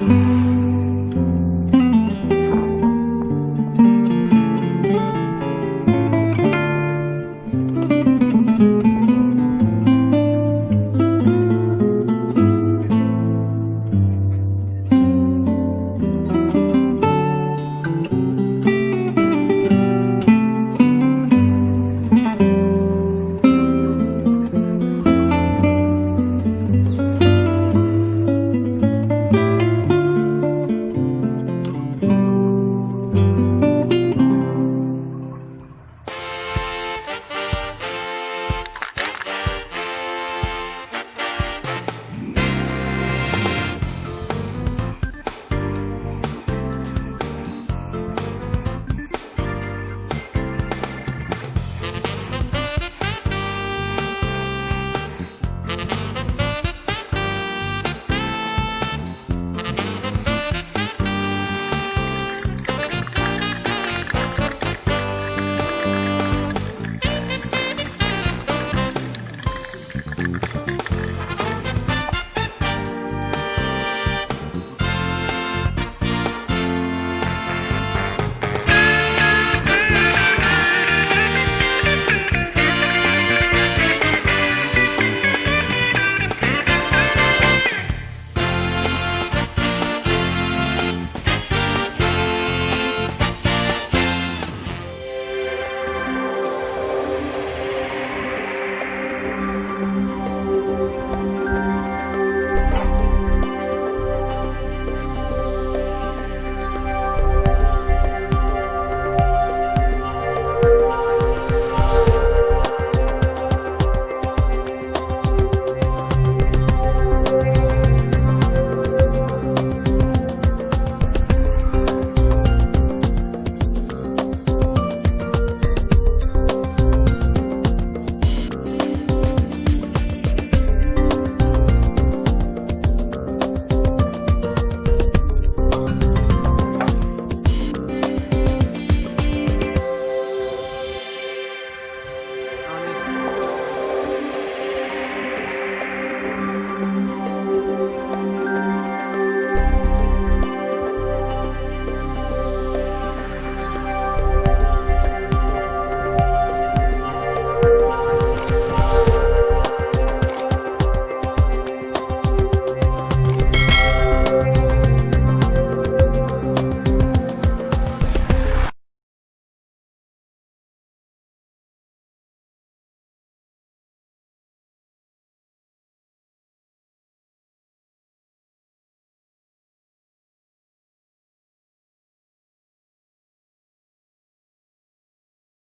Mm-hmm.